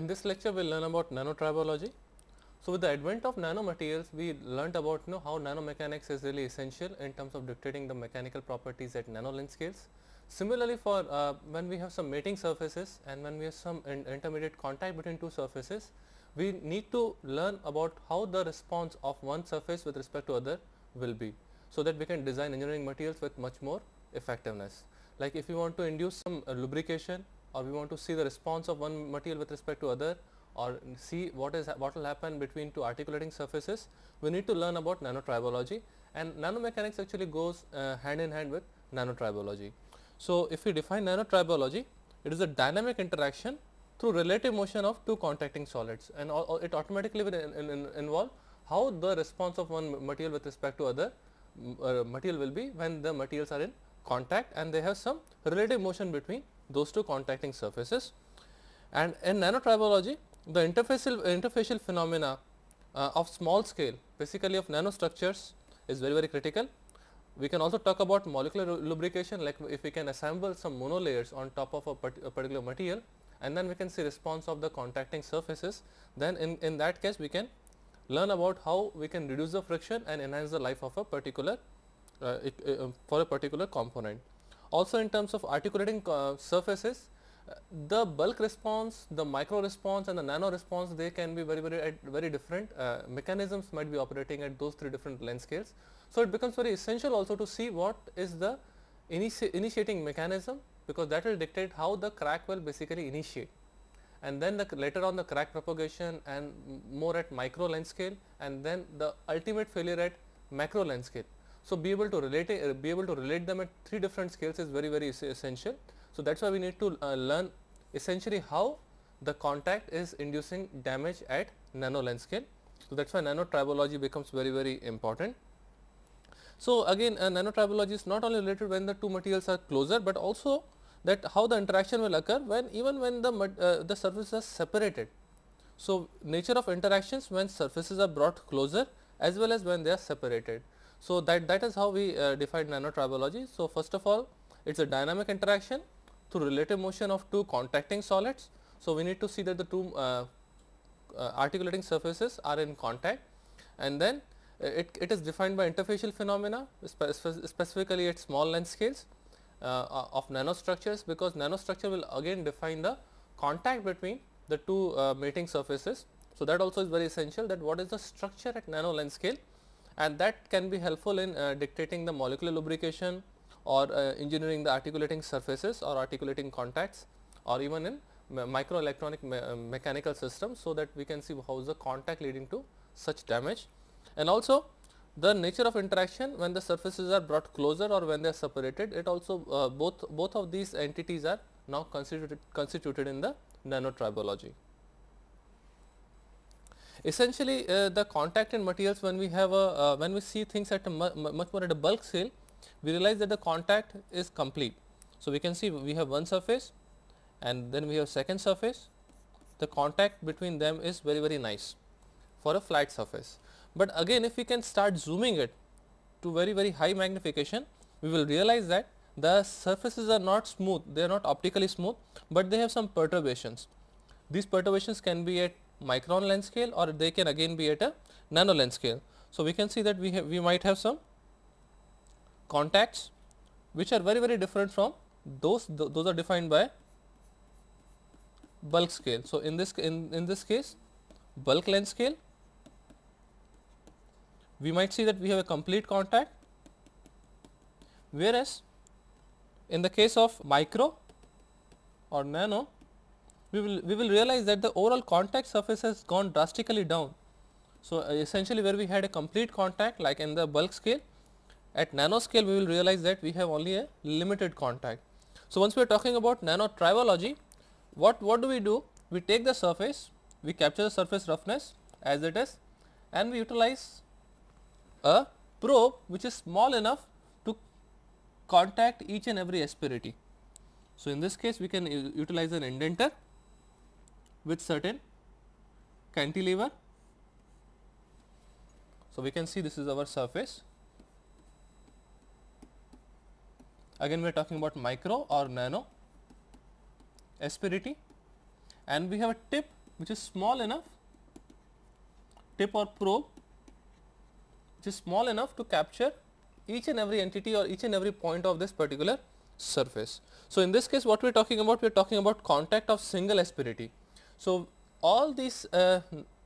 In this lecture, we will learn about nanotribology. So, with the advent of nanomaterials, we learnt about you know how nanomechanics is really essential in terms of dictating the mechanical properties at nanolength scales. Similarly, for uh, when we have some mating surfaces and when we have some in intermediate contact between two surfaces, we need to learn about how the response of one surface with respect to other will be. So, that we can design engineering materials with much more effectiveness. Like if you want to induce some uh, lubrication or we want to see the response of one material with respect to other or see what is what will happen between two articulating surfaces, we need to learn about nanotribology and nanomechanics actually goes uh, hand in hand with nanotribology. So, if we define nanotribology, it is a dynamic interaction through relative motion of two contacting solids and all, it automatically will in, in, in involve how the response of one material with respect to other uh, material will be when the materials are in contact and they have some relative motion between those two contacting surfaces. And in nanotribology, the interfacial, interfacial phenomena uh, of small scale basically of nanostructures is very very critical. We can also talk about molecular lubrication like if we can assemble some monolayers on top of a, part a particular material and then we can see response of the contacting surfaces then in, in that case we can learn about how we can reduce the friction and enhance the life of a particular uh, it, uh, for a particular component. Also in terms of articulating uh, surfaces, uh, the bulk response, the micro response and the nano response they can be very very very different uh, mechanisms might be operating at those three different length scales. So, it becomes very essential also to see what is the initi initiating mechanism because that will dictate how the crack will basically initiate and then the later on the crack propagation and more at micro length scale and then the ultimate failure at macro length scale. So, be able to relate uh, be able to relate them at three different scales is very very essential. So, that is why we need to uh, learn essentially how the contact is inducing damage at nano length scale. So, that is why nanotribology becomes very very important. So, again uh, nanotribology is not only related when the two materials are closer, but also that how the interaction will occur when even when the uh, the surfaces are separated. So, nature of interactions when surfaces are brought closer as well as when they are separated. So, that, that is how we uh, define nanotribology. So, first of all it is a dynamic interaction through relative motion of two contacting solids. So, we need to see that the two uh, uh, articulating surfaces are in contact and then uh, it, it is defined by interfacial phenomena spe specifically at small length scales uh, of nanostructures because nanostructure will again define the contact between the two uh, mating surfaces. So, that also is very essential that what is the structure at nano length scale and that can be helpful in uh, dictating the molecular lubrication or uh, engineering the articulating surfaces or articulating contacts or even in microelectronic me uh, mechanical systems. So, that we can see how is the contact leading to such damage and also the nature of interaction when the surfaces are brought closer or when they are separated it also uh, both both of these entities are now constituted constituted in the nanotribology. Essentially uh, the contact in materials when we have a uh, when we see things at a mu much more at a bulk scale we realize that the contact is complete. So, we can see we have one surface and then we have second surface the contact between them is very very nice for a flat surface. But again if we can start zooming it to very very high magnification we will realize that the surfaces are not smooth they are not optically smooth, but they have some perturbations. These perturbations can be at micron length scale or they can again be at a nano length scale. So, we can see that we have we might have some contacts which are very very different from those th those are defined by bulk scale. So, in this in, in this case bulk length scale we might see that we have a complete contact whereas in the case of micro or nano we will we will realize that the overall contact surface has gone drastically down. So, uh, essentially where we had a complete contact like in the bulk scale at nano scale we will realize that we have only a limited contact. So, once we are talking about nano tribology what what do we do we take the surface we capture the surface roughness as it is and we utilize a probe which is small enough to contact each and every asperity. So, in this case we can utilize an indenter with certain cantilever. So, we can see this is our surface. Again we are talking about micro or nano asperity and we have a tip which is small enough tip or probe which is small enough to capture each and every entity or each and every point of this particular surface. So, in this case what we are talking about we are talking about contact of single asperity. So, all these uh,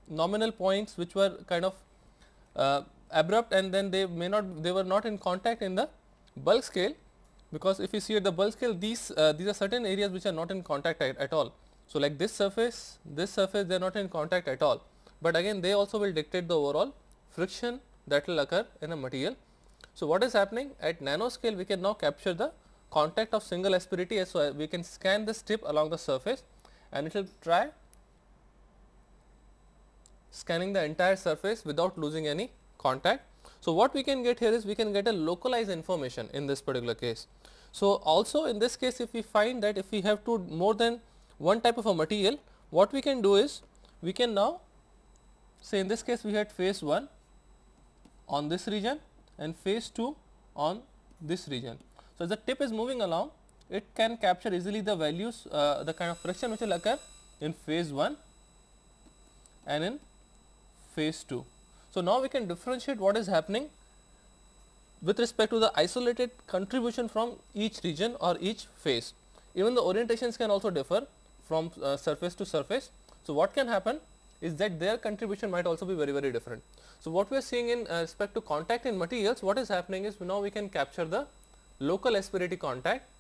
nominal points which were kind of uh, abrupt and then they may not they were not in contact in the bulk scale because if you see at the bulk scale these uh, these are certain areas which are not in contact at, at all. So, like this surface this surface they are not in contact at all, but again they also will dictate the overall friction that will occur in a material. So, what is happening at nanoscale we can now capture the contact of single asperity so we can scan the strip along the surface and it will try scanning the entire surface without losing any contact. So, what we can get here is we can get a localized information in this particular case. So, also in this case if we find that if we have to more than one type of a material what we can do is we can now say in this case we had phase 1 on this region and phase 2 on this region. So, as the tip is moving along it can capture easily the values uh, the kind of friction which will occur in phase 1 and in phase 2. So, now we can differentiate what is happening with respect to the isolated contribution from each region or each phase. Even the orientations can also differ from uh, surface to surface. So, what can happen is that their contribution might also be very very different. So, what we are seeing in uh, respect to contact in materials what is happening is now we can capture the local asperity contact.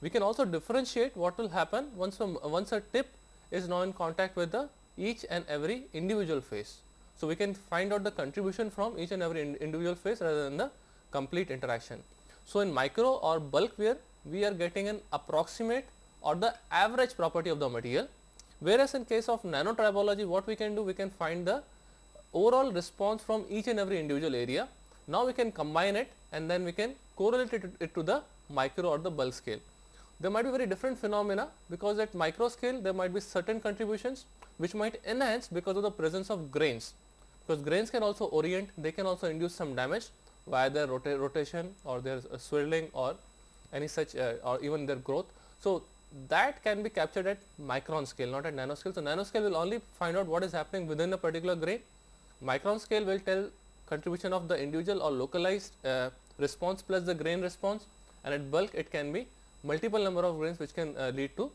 We can also differentiate what will happen once a, once a tip is now in contact with the each and every individual phase. So, we can find out the contribution from each and every in individual phase rather than the complete interaction. So, in micro or bulk wear we are getting an approximate or the average property of the material whereas in case of nanotribology what we can do we can find the overall response from each and every individual area. Now, we can combine it and then we can correlate it, it to the micro or the bulk scale. There might be very different phenomena because at micro scale there might be certain contributions which might enhance because of the presence of grains because grains can also orient they can also induce some damage via their rota rotation or their uh, swirling or any such uh, or even their growth. So, that can be captured at micron scale not at nanoscale. So, nanoscale will only find out what is happening within a particular grain, micron scale will tell contribution of the individual or localized uh, response plus the grain response and at bulk it can be multiple number of grains which can uh, lead to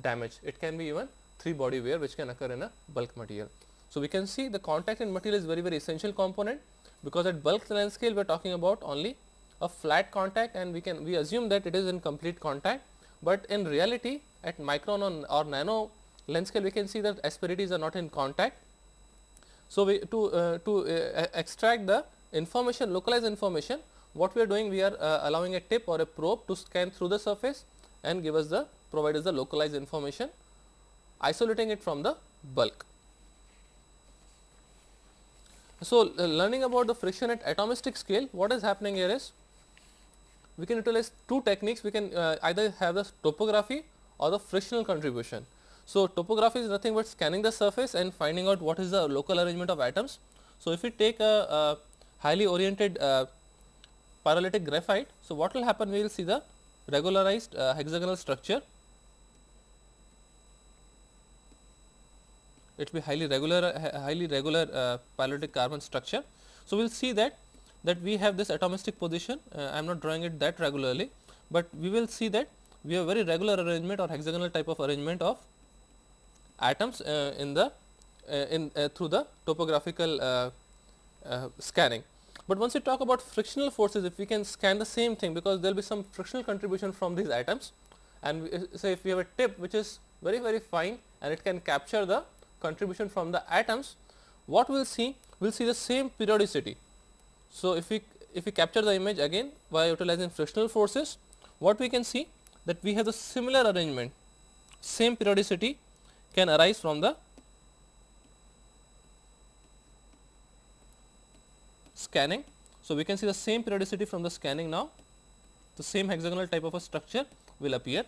damage. It can be even 3 body wear which can occur in a bulk material. So, we can see the contact in material is very very essential component because at bulk length scale we are talking about only a flat contact and we can we assume that it is in complete contact, but in reality at micron or, or nano length scale we can see that asperities are not in contact. So, we to uh, to uh, extract the information localized information what we are doing we are uh, allowing a tip or a probe to scan through the surface and give us the provide us the localized information isolating it from the bulk. So, uh, learning about the friction at atomistic scale what is happening here is we can utilize two techniques we can uh, either have the topography or the frictional contribution. So, topography is nothing but scanning the surface and finding out what is the local arrangement of atoms. So, if we take a, a highly oriented uh, graphite, so what will happen we will see the regularized uh, hexagonal structure it will be highly regular uh, highly regular uh, pyrolytic carbon structure. So, we will see that that we have this atomistic position uh, I am not drawing it that regularly, but we will see that we have very regular arrangement or hexagonal type of arrangement of atoms uh, in the uh, in uh, through the topographical scanning. But once we talk about frictional forces if we can scan the same thing because there will be some frictional contribution from these atoms and we, say if we have a tip which is very very fine and it can capture the contribution from the atoms, what we will see? We will see the same periodicity. So, if we if we capture the image again by utilizing frictional forces, what we can see that we have the similar arrangement, same periodicity can arise from the scanning. So, we can see the same periodicity from the scanning now, the same hexagonal type of a structure will appear,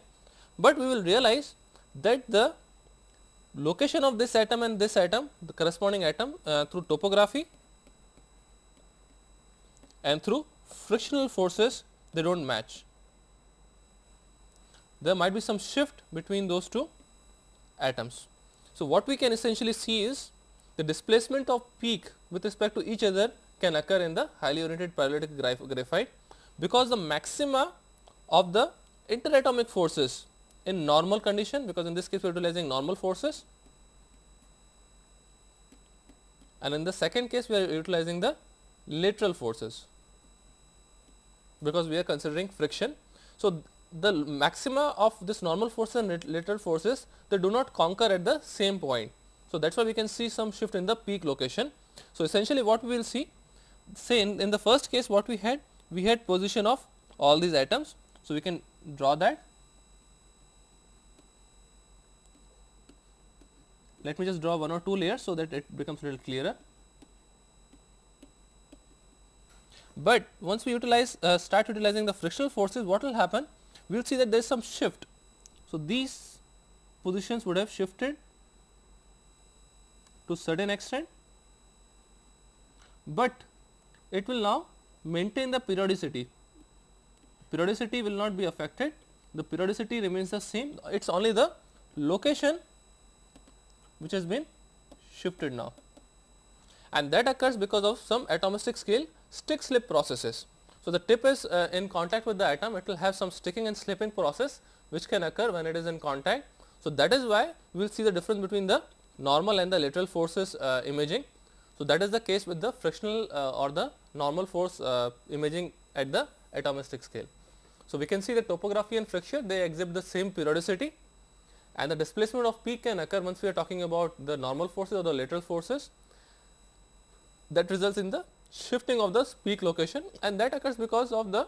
but we will realize that the location of this atom and this atom the corresponding atom uh, through topography and through frictional forces they do not match. There might be some shift between those two atoms. So, what we can essentially see is the displacement of peak with respect to each other can occur in the highly oriented pyrolytic graphite because the maxima of the interatomic forces in normal condition because in this case we are utilizing normal forces and in the second case we are utilizing the lateral forces because we are considering friction. So, the maxima of this normal forces and lateral forces they do not conquer at the same point. So, that is why we can see some shift in the peak location. So, essentially what we will see say in, in the first case what we had we had position of all these atoms. So, we can draw that let me just draw one or two layers so that it becomes a little clearer. But once we utilize uh, start utilizing the frictional forces what will happen we will see that there is some shift. So, these positions would have shifted to certain extent, but it will now maintain the periodicity. Periodicity will not be affected, the periodicity remains the same, it is only the location which has been shifted now and that occurs because of some atomistic scale stick slip processes. So, the tip is uh, in contact with the atom it will have some sticking and slipping process which can occur when it is in contact. So, that is why we will see the difference between the normal and the lateral forces uh, imaging. So, that is the case with the frictional uh, or the normal force uh, imaging at the atomistic scale. So, we can see the topography and friction they exhibit the same periodicity and the displacement of peak can occur once we are talking about the normal forces or the lateral forces that results in the shifting of the peak location and that occurs because of the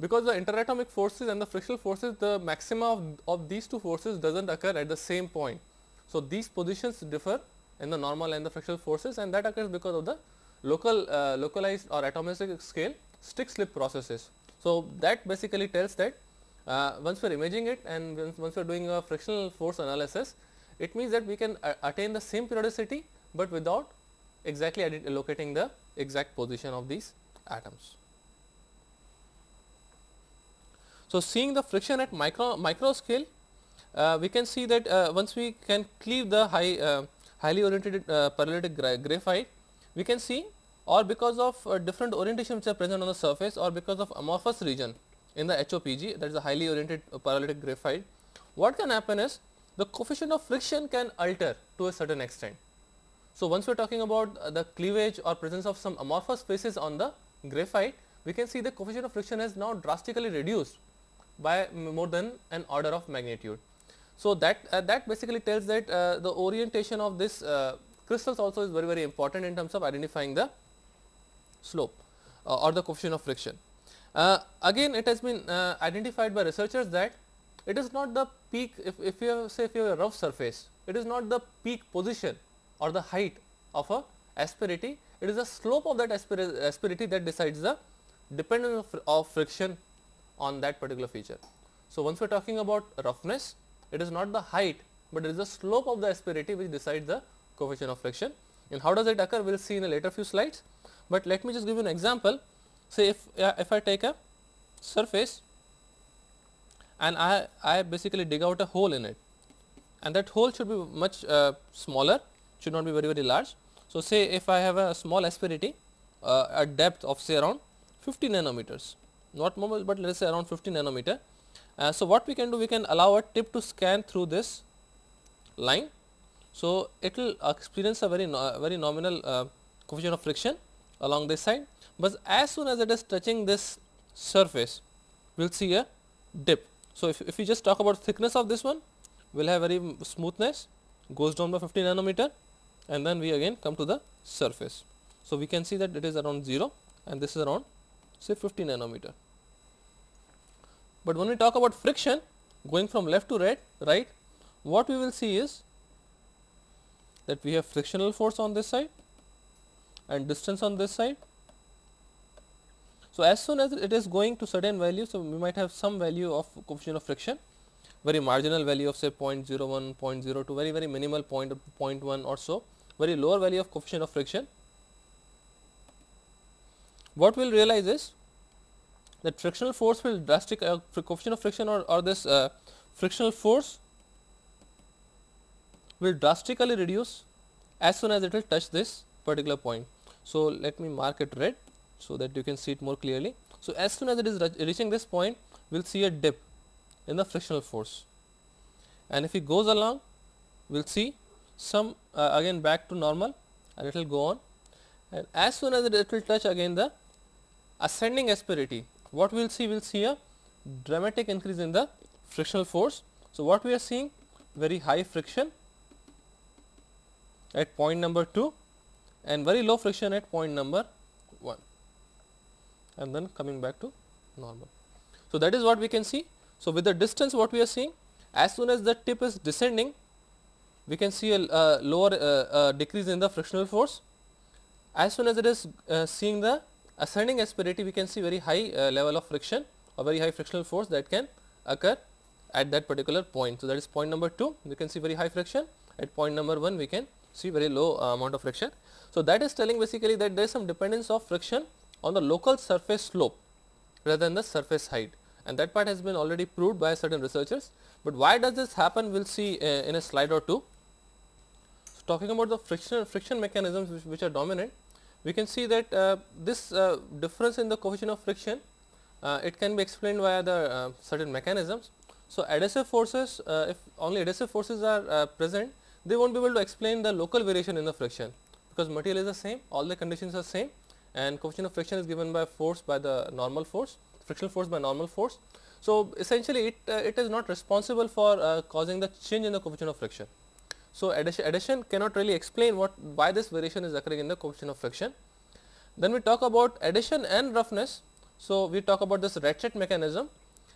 because the interatomic forces and the frictional forces the maxima of, of these two forces does not occur at the same point. So, these positions differ in the normal and the frictional forces and that occurs because of the local uh, localized or atomistic scale stick slip processes. So, that basically tells that once we are imaging it and once we are doing a frictional force analysis, it means that we can uh, attain the same periodicity, but without exactly locating the exact position of these atoms. So, seeing the friction at micro, micro scale, uh, we can see that uh, once we can cleave the high uh, highly oriented uh, pyrolytic gra graphite, we can see or because of uh, different orientation which are present on the surface or because of amorphous region in the HOPG that is a highly oriented uh, pyrolytic graphite, what can happen is the coefficient of friction can alter to a certain extent. So, once we are talking about uh, the cleavage or presence of some amorphous phases on the graphite, we can see the coefficient of friction has now drastically reduced by more than an order of magnitude. So, that uh, that basically tells that uh, the orientation of this uh, crystals also is very very important in terms of identifying the slope uh, or the coefficient of friction. Uh, again it has been identified by researchers that it is not the peak if, if you have say if you have a rough surface, it is not the peak position or the height of a asperity, it is the slope of that asperity that decides the dependence of, of friction on that particular feature. So, once we are talking about roughness, it is not the height, but it is the slope of the asperity which decides the coefficient of friction. And how does it occur? We will see in a later few slides, but let me just give you an example. Say if, uh, if I take a surface and I, I basically dig out a hole in it and that hole should be much uh, smaller should not be very very large. So, say if I have a small asperity uh, at depth of say around 50 nanometers not more but let us say around 50 nanometer. Uh, so, what we can do we can allow a tip to scan through this line. So, it will experience a very no, very nominal uh, coefficient of friction along this side, but as soon as it is touching this surface we will see a dip. So, if, if we just talk about thickness of this one we will have very smoothness goes down by 50 nanometer and then we again come to the surface. So, we can see that it is around 0 and this is around say 50 nanometer. But when we talk about friction going from left to right, right what we will see is that we have frictional force on this side and distance on this side. So, as soon as it is going to certain value, so we might have some value of coefficient of friction very marginal value of say 0.01, 0 0.02 very very minimal point 0.1 or so very lower value of coefficient of friction. What we will realize is that frictional force will drastic uh, coefficient of friction or, or this uh, frictional force will drastically reduce as soon as it will touch this particular point. So, let me mark it red so that you can see it more clearly. So, as soon as it is reaching this point we will see a dip in the frictional force and if it goes along we will see some uh, again back to normal and it will go on and as soon as it, it will touch again the ascending asperity what we will see we will see a dramatic increase in the frictional force. So, what we are seeing very high friction at point number 2 and very low friction at point number 1 and then coming back to normal. So, that is what we can see. So, with the distance what we are seeing as soon as the tip is descending we can see a uh, lower uh, decrease in the frictional force. As soon as it is uh, seeing the ascending asperity we can see very high uh, level of friction or very high frictional force that can occur at that particular point. So, that is point number 2 we can see very high friction at point number 1 we can see very low uh, amount of friction. So, that is telling basically that there is some dependence of friction on the local surface slope rather than the surface height and that part has been already proved by certain researchers. But why does this happen we will see uh, in a slide or two. So, talking about the friction friction mechanisms which, which are dominant we can see that uh, this uh, difference in the coefficient of friction uh, it can be explained via the uh, certain mechanisms. So, adhesive forces uh, if only adhesive forces are present they will not be able to explain the local variation in the friction because material is the same all the conditions are same and coefficient of friction is given by force by the normal force frictional force by normal force. So, essentially it, uh, it is not responsible for uh, causing the change in the coefficient of friction. So, adhesion, adhesion cannot really explain what why this variation is occurring in the coefficient of friction. Then we talk about adhesion and roughness. So, we talk about this ratchet mechanism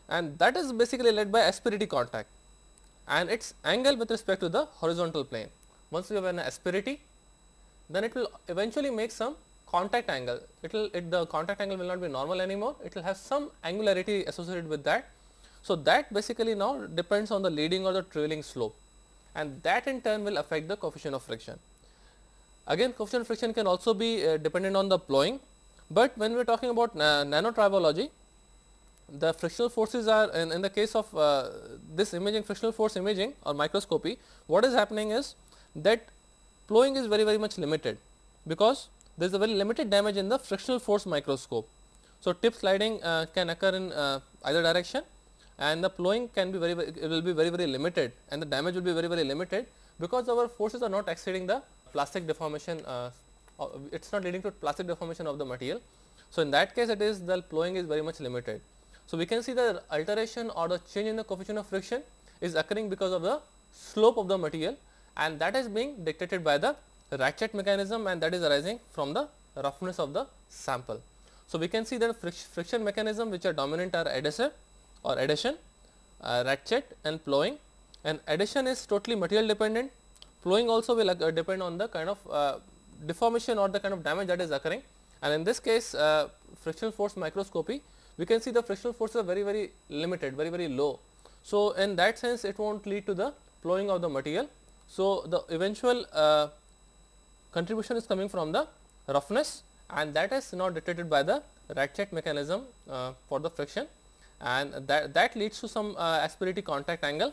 and that is basically led by asperity contact and its angle with respect to the horizontal plane. Once you have an asperity then it will eventually make some contact angle. It will it the contact angle will not be normal anymore, it will have some angularity associated with that. So, that basically now depends on the leading or the trailing slope and that in turn will affect the coefficient of friction. Again coefficient of friction can also be uh, dependent on the plowing, but when we are talking about na nanotribology, the frictional forces are in, in the case of uh, this imaging frictional force imaging or microscopy, what is happening is that plowing is very very much limited, because there is a very limited damage in the frictional force microscope. So, tip sliding uh, can occur in uh, either direction and the plowing can be very, very it will be very very limited and the damage will be very very limited because our forces are not exceeding the plastic deformation uh, it is not leading to plastic deformation of the material. So, in that case it is the plowing is very much limited. So, we can see the alteration or the change in the coefficient of friction is occurring because of the slope of the material and that is being dictated by the ratchet mechanism and that is arising from the roughness of the sample. So, we can see that friction mechanism which are dominant are adhesive or adhesion, uh, ratchet and plowing and adhesion is totally material dependent, plowing also will uh, depend on the kind of uh, deformation or the kind of damage that is occurring and in this case uh, frictional force microscopy we can see the frictional forces are very very limited very very low. So, in that sense it will not lead to the plowing of the material. So, the eventual uh, contribution is coming from the roughness and that is not dictated by the ratchet mechanism uh, for the friction and that, that leads to some uh, asperity contact angle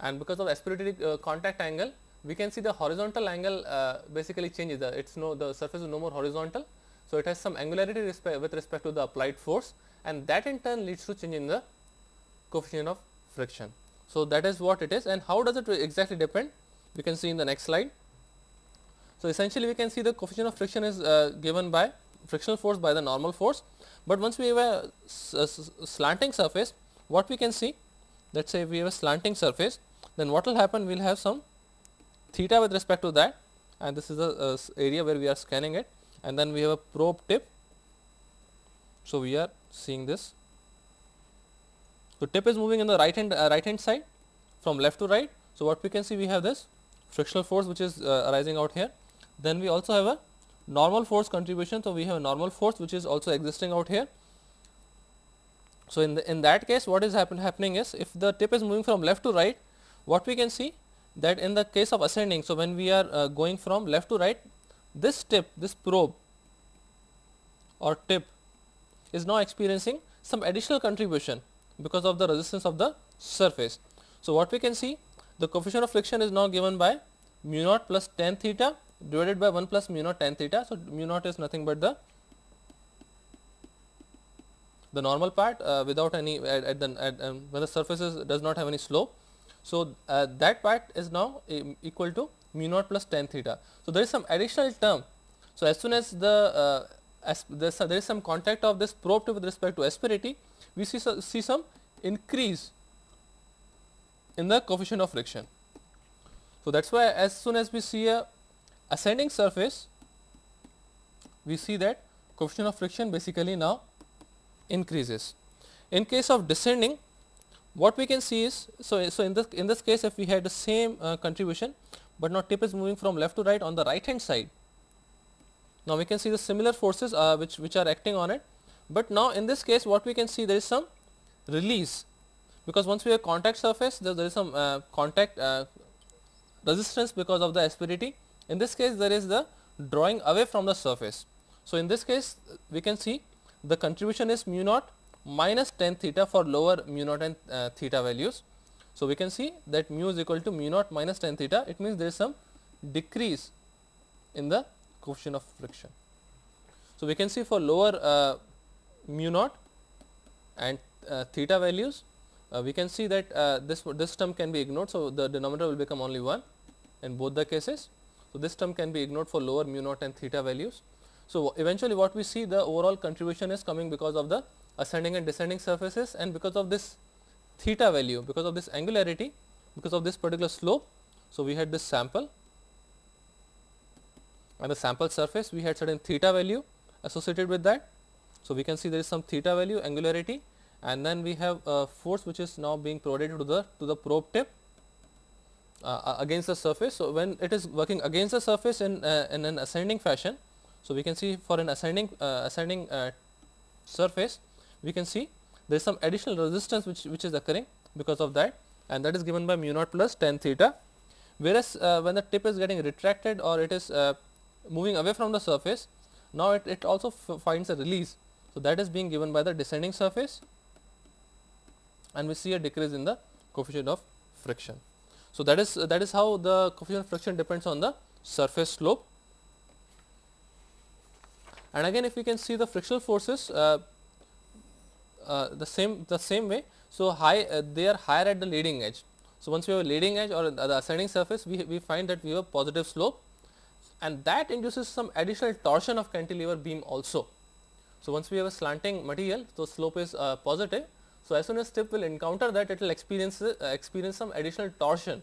and because of asperity uh, contact angle we can see the horizontal angle uh, basically changes the it's no the surface is no more horizontal. So, it has some angularity respect with respect to the applied force and that in turn leads to change in the coefficient of friction. So, that is what it is and how does it exactly depend we can see in the next slide. So, essentially we can see the coefficient of friction is uh, given by frictional force by the normal force but once we have a, slanting surface, what we can see, let us say we have a slanting surface, then what will happen, we will have some theta with respect to that and this is the area where we are scanning it and then we have a probe tip. So, we are seeing this. So, tip is moving in the right hand uh, right hand side from left to right. So, what we can see we have this frictional force which is uh, arising out here. Then we also have a normal force contribution. So, we have a normal force which is also existing out here. So, in the in that case what is happen, happening is if the tip is moving from left to right what we can see that in the case of ascending. So, when we are uh, going from left to right this tip this probe or tip is now experiencing some additional contribution because of the resistance of the surface. So, what we can see the coefficient of friction is now given by mu naught plus tan theta divided by 1 plus mu naught tan theta. So, mu naught is nothing but the the normal part uh, without any at, at the at, um, when the surface is, does not have any slope. So, uh, that part is now equal to mu naught plus tan theta. So, there is some additional term. So, as soon as the uh, as there is some contact of this probe with respect to asperity, we see, see some increase in the coefficient of friction. So, that is why as soon as we see a ascending surface, we see that coefficient of friction basically now increases. In case of descending, what we can see is, so, so in this in this case if we had the same uh, contribution, but now tip is moving from left to right on the right hand side. Now, we can see the similar forces uh, which, which are acting on it, but now in this case what we can see there is some release because once we have contact surface there, there is some uh, contact uh, resistance because of the asperity. In this case there is the drawing away from the surface. So, in this case we can see the contribution is mu naught minus tan theta for lower mu naught and uh, theta values. So, we can see that mu is equal to mu naught minus tan theta it means there is some decrease in the coefficient of friction. So, we can see for lower uh, mu naught and uh, theta values uh, we can see that uh, this this term can be ignored. So, the denominator will become only 1 in both the cases. So, this term can be ignored for lower mu naught and theta values. So, eventually what we see the overall contribution is coming because of the ascending and descending surfaces and because of this theta value because of this angularity because of this particular slope. So, we had this sample and the sample surface we had certain theta value associated with that. So, we can see there is some theta value angularity and then we have a force which is now being provided to the to the probe tip uh, uh, against the surface. So, when it is working against the surface in, uh, in an ascending fashion. So, we can see for an ascending uh, ascending uh, surface we can see there is some additional resistance which, which is occurring because of that and that is given by mu naught plus tan theta. Whereas, uh, when the tip is getting retracted or it is moving away from the surface now it, it also finds a release. So, that is being given by the descending surface and we see a decrease in the coefficient of friction. So, that is that is how the coefficient of friction depends on the surface slope. And again if we can see the frictional forces uh, uh, the same the same way. So, high uh, they are higher at the leading edge. So, once we have a leading edge or the ascending surface we, we find that we have a positive slope and that induces some additional torsion of cantilever beam also. So, once we have a slanting material so slope is uh, positive so, as soon as tip will encounter that it will experience uh, experience some additional torsion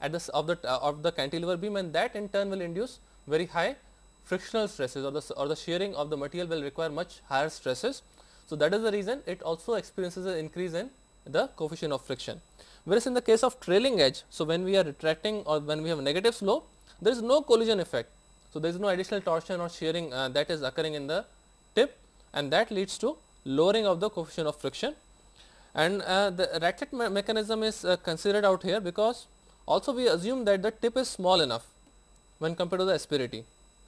at of the uh, of the cantilever beam and that in turn will induce very high frictional stresses or the or the shearing of the material will require much higher stresses. So, that is the reason it also experiences an increase in the coefficient of friction. Whereas, in the case of trailing edge, so when we are retracting or when we have negative slope, there is no collision effect. So, there is no additional torsion or shearing uh, that is occurring in the tip and that leads to lowering of the coefficient of friction and uh, the ratchet me mechanism is uh, considered out here because also we assume that the tip is small enough when compared to the asperity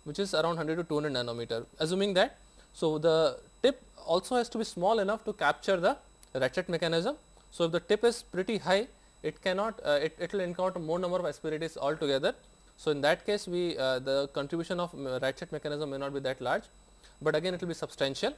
which is around 100 to 200 nanometer assuming that. So, the tip also has to be small enough to capture the ratchet mechanism. So, if the tip is pretty high it cannot uh, it, will encounter more number of asperities altogether. So, in that case we uh, the contribution of uh, ratchet mechanism may not be that large, but again it will be substantial.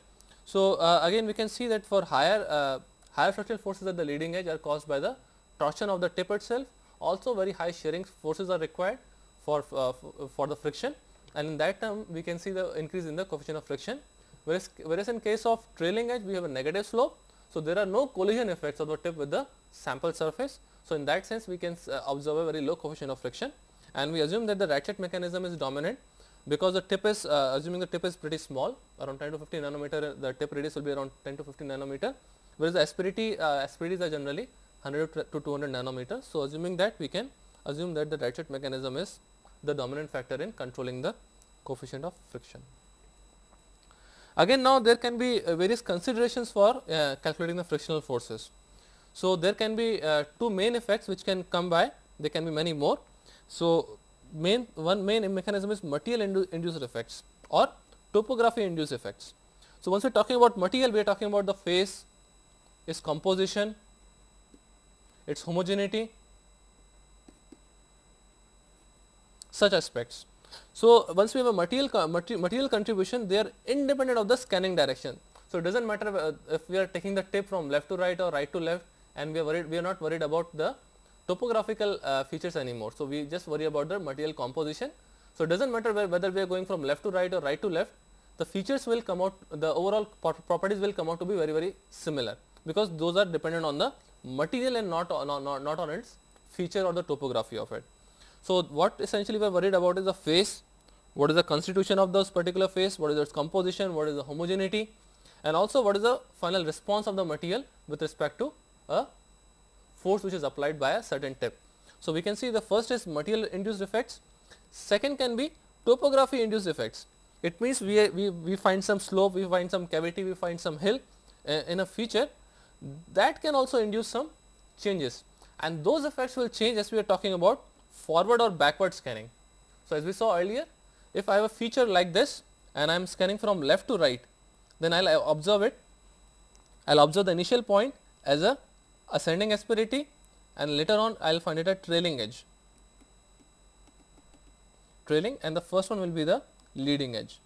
So, uh, again we can see that for higher Higher frictional forces at the leading edge are caused by the torsion of the tip itself. Also very high shearing forces are required for, uh, for the friction and in that term we can see the increase in the coefficient of friction. Whereas, whereas in case of trailing edge we have a negative slope. So, there are no collision effects of the tip with the sample surface. So, in that sense we can uh, observe a very low coefficient of friction and we assume that the ratchet mechanism is dominant because the tip is uh, assuming the tip is pretty small around 10 to 15 nanometer the tip radius will be around 10 to 15 nanometer whereas the asperity uh, asperities are generally 100 to 200 nanometers. So, assuming that we can assume that the ratchet mechanism is the dominant factor in controlling the coefficient of friction. Again now there can be uh, various considerations for uh, calculating the frictional forces. So, there can be uh, two main effects which can come by there can be many more. So, main one main mechanism is material indu induced effects or topography induced effects. So, once we are talking about material we are talking about the phase its composition, its homogeneity such aspects. So, once we have a material, material contribution they are independent of the scanning direction. So, it does not matter uh, if we are taking the tip from left to right or right to left and we are worried we are not worried about the topographical uh, features anymore. So, we just worry about the material composition. So, it does not matter whether we are going from left to right or right to left the features will come out the overall properties will come out to be very very similar because those are dependent on the material and not, not, not, not on its feature or the topography of it. So, what essentially we are worried about is the phase, what is the constitution of those particular phase, what is its composition, what is the homogeneity and also what is the final response of the material with respect to a force which is applied by a certain tip. So, we can see the first is material induced effects, second can be topography induced effects. It means we, we, we find some slope, we find some cavity, we find some hill uh, in a feature that can also induce some changes and those effects will change as we are talking about forward or backward scanning. So, as we saw earlier if I have a feature like this and I am scanning from left to right then I will observe it, I will observe the initial point as a ascending asperity and later on I will find it a trailing edge, trailing and the first one will be the leading edge.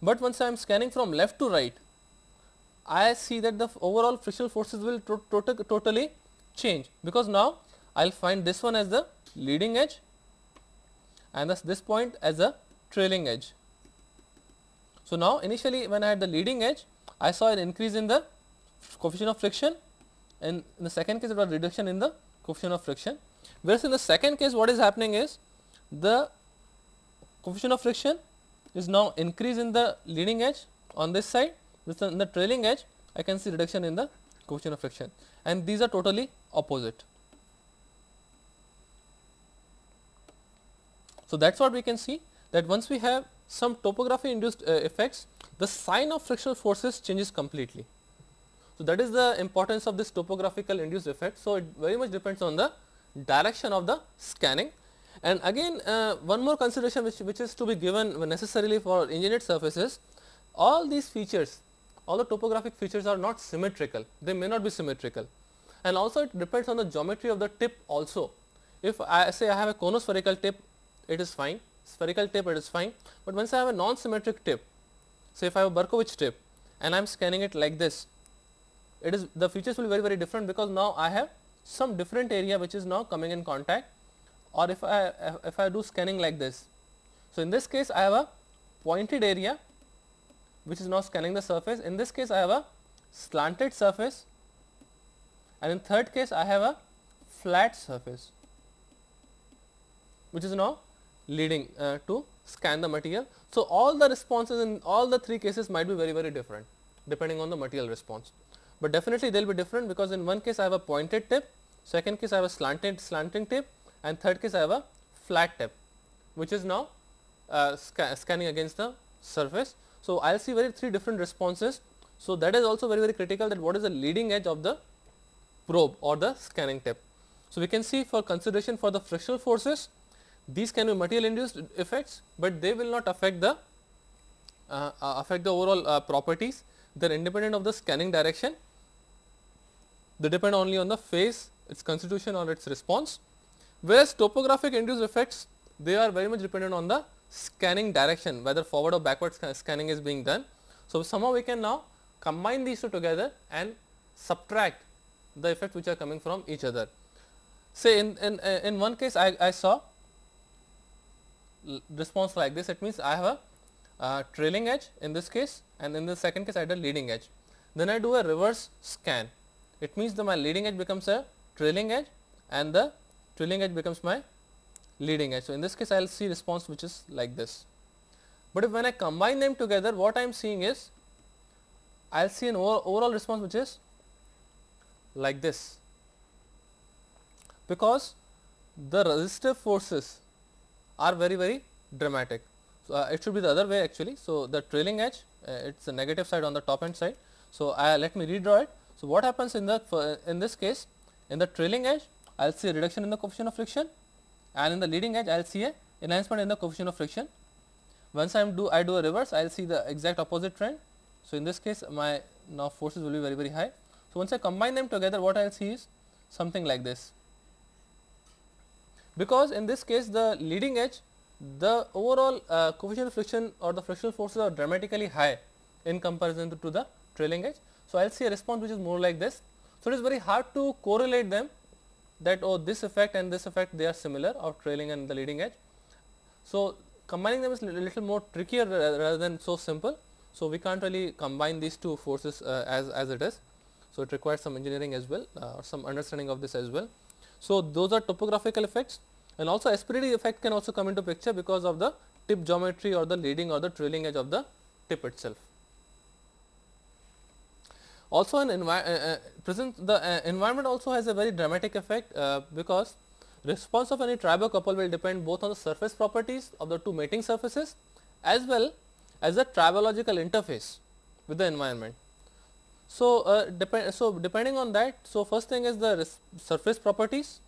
But once I am scanning from left to right, I see that the overall frictional forces will to to totally change because now I will find this one as the leading edge and thus this point as a trailing edge. So, now initially when I had the leading edge I saw an increase in the coefficient of friction. And in the second case it was reduction in the coefficient of friction. Whereas in the second case what is happening is the coefficient of friction is now increase in the leading edge on this side with in the trailing edge I can see reduction in the coefficient of friction and these are totally opposite. So, that is what we can see that once we have some topography induced uh, effects, the sign of frictional forces changes completely. So, that is the importance of this topographical induced effect. So, it very much depends on the direction of the scanning and again uh, one more consideration which, which is to be given necessarily for engineered surfaces, all these features, all the topographic features are not symmetrical, they may not be symmetrical. And also it depends on the geometry of the tip also. If I say I have a conospherical tip, it is fine, spherical tip it is fine, but once I have a non-symmetric tip, say if I have a Berkovich tip and I am scanning it like this, it is the features will be very very different because now I have some different area which is now coming in contact. Or if I if I do scanning like this. So, in this case I have a pointed area which is now scanning the surface. In this case I have a slanted surface. And in third case I have a flat surface which is now leading uh, to scan the material. So, all the responses in all the three cases might be very very different depending on the material response, but definitely they will be different because in one case I have a pointed tip, second case I have a slanted slanting tip. And third case I have a flat tip which is now uh, sca scanning against the surface. So, I will see very three different responses. So, that is also very very critical that what is the leading edge of the probe or the scanning tip. So, we can see for consideration for the frictional forces these can be material induced effects, but they will not affect the uh, uh, affect the overall uh, properties they are independent of the scanning direction they depend only on the phase its constitution or its response whereas topographic induced effects they are very much dependent on the scanning direction whether forward or backward scanning is being done. So, somehow we can now combine these two together and subtract the effects which are coming from each other. Say in, in, in one case I, I saw response like this it means I have a uh, trailing edge in this case and in the second case I had a leading edge. Then I do a reverse scan it means that my leading edge becomes a trailing edge and the trailing edge becomes my leading edge. So, in this case I will see response which is like this. But if when I combine them together what I am seeing is I will see an over, overall response which is like this because the resistive forces are very very dramatic. So, uh, it should be the other way actually. So, the trailing edge uh, it is the negative side on the top end side. So, uh, let me redraw it. So, what happens in the in this case in the trailing edge I will see a reduction in the coefficient of friction and in the leading edge I will see a enhancement in the coefficient of friction. Once I do I do a reverse I will see the exact opposite trend. So, in this case my now forces will be very very high. So, once I combine them together what I will see is something like this because in this case the leading edge the overall uh, coefficient of friction or the frictional forces are dramatically high in comparison to, to the trailing edge. So, I will see a response which is more like this. So, it is very hard to correlate them that oh this effect and this effect they are similar of trailing and the leading edge. So, combining them is a little more trickier rather than so simple. So, we can't really combine these two forces uh, as, as it is. So, it requires some engineering as well uh, or some understanding of this as well. So, those are topographical effects and also asperity effect can also come into picture because of the tip geometry or the leading or the trailing edge of the tip itself. Also an uh, uh, present the uh, environment also has a very dramatic effect because response of any tribo couple will depend both on the surface properties of the two mating surfaces as well as the tribological interface with the environment. So, uh, depend so depending on that, so first thing is the surface properties,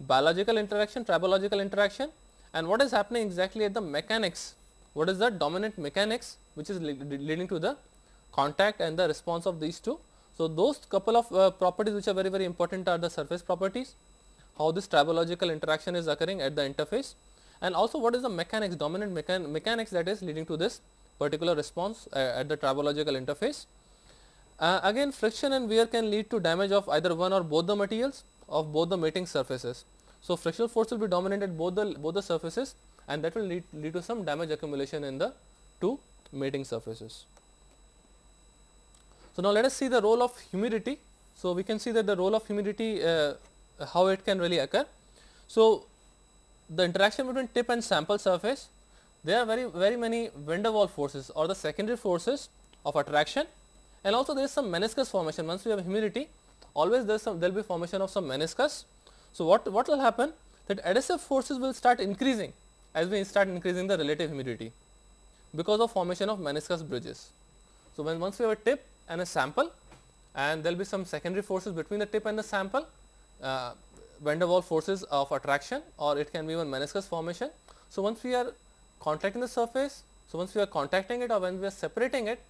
biological interaction, tribological interaction and what is happening exactly at the mechanics, what is the dominant mechanics which is leading to the contact and the response of these two. So, those couple of uh, properties which are very very important are the surface properties, how this tribological interaction is occurring at the interface and also what is the mechanics dominant mechan mechanics that is leading to this particular response uh, at the tribological interface. Uh, again friction and wear can lead to damage of either one or both the materials of both the mating surfaces. So, frictional force will be dominant at both the both the surfaces and that will lead, lead to some damage accumulation in the two mating surfaces. So, now let us see the role of humidity. So, we can see that the role of humidity uh, how it can really occur. So, the interaction between tip and sample surface there are very very many van der Waals forces or the secondary forces of attraction and also there is some meniscus formation once we have humidity always there is some there will be formation of some meniscus. So, what, what will happen that adhesive forces will start increasing as we start increasing the relative humidity because of formation of meniscus bridges. So, when once we have a tip and a sample and there will be some secondary forces between the tip and the sample uh, van der Waals forces of attraction or it can be even meniscus formation. So, once we are contacting the surface, so once we are contacting it or when we are separating it,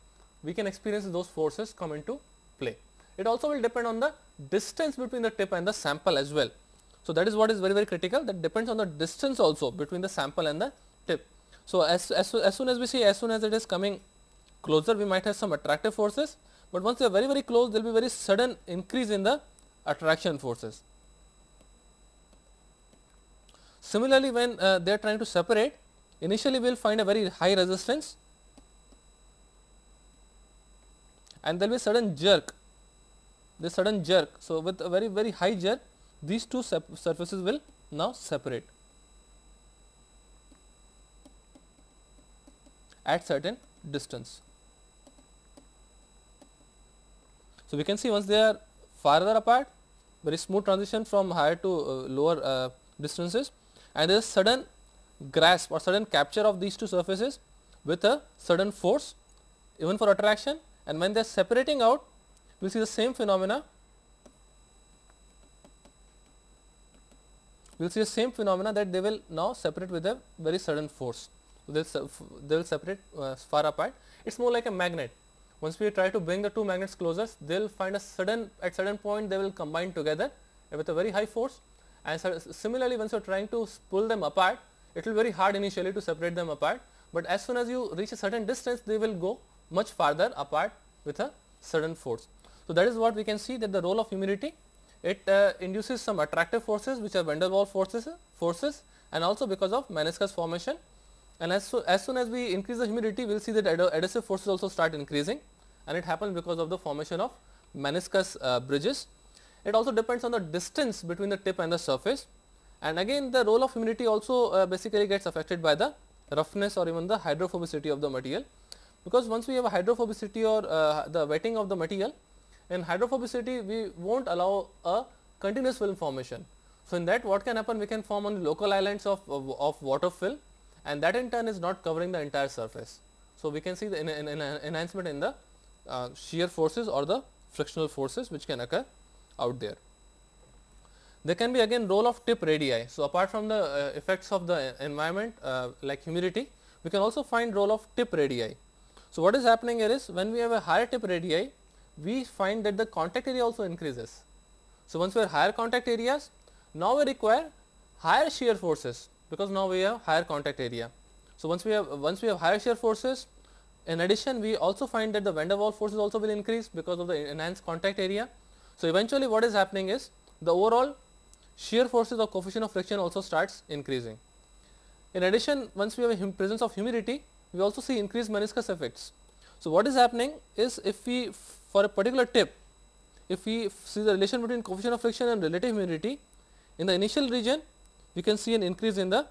we can experience those forces come into play. It also will depend on the distance between the tip and the sample as well. So, that is what is very very critical that depends on the distance also between the sample and the tip. So, as, as, as soon as we see as soon as it is coming closer we might have some attractive forces, but once they are very very close there will be very sudden increase in the attraction forces. Similarly, when uh, they are trying to separate initially we will find a very high resistance and there will be sudden jerk the sudden jerk. So, with a very very high jerk these two surfaces will now separate at certain distance. So, we can see once they are farther apart very smooth transition from higher to uh, lower uh, distances and there is sudden grasp or sudden capture of these two surfaces with a sudden force even for attraction and when they are separating out we will see the same phenomena we will see the same phenomena that they will now separate with a very sudden force. So, they will separate uh, far apart. It is more like a magnet. Once we try to bring the two magnets closer, they will find a sudden at certain point they will combine together with a very high force. And so similarly once you are trying to pull them apart, it will be very hard initially to separate them apart, but as soon as you reach a certain distance they will go much farther apart with a sudden force. So, that is what we can see that the role of humidity it uh, induces some attractive forces which are van der Waals forces, forces and also because of meniscus formation. And as, so, as soon as we increase the humidity we will see that adhesive forces also start increasing and it happens because of the formation of meniscus uh, bridges. It also depends on the distance between the tip and the surface and again the role of humidity also uh, basically gets affected by the roughness or even the hydrophobicity of the material because once we have a hydrophobicity or uh, the wetting of the material in hydrophobicity we will not allow a continuous film formation. So, in that what can happen we can form on local islands of, of, of, water film and that in turn is not covering the entire surface. So, we can see the in, in, in enhancement in the uh, shear forces or the frictional forces which can occur out there. There can be again role of tip radii. So, apart from the uh, effects of the environment uh, like humidity, we can also find role of tip radii. So, what is happening here is when we have a higher tip radii, we find that the contact area also increases. So, once we have higher contact areas, now we require higher shear forces because now we have higher contact area. So, once we have once we have higher shear forces in addition we also find that the van der Waals forces also will increase because of the enhanced contact area. So, eventually what is happening is the overall shear forces or coefficient of friction also starts increasing. In addition once we have a presence of humidity we also see increased meniscus effects. So, what is happening is if we for a particular tip if we see the relation between coefficient of friction and relative humidity in the initial region we can see an increase in the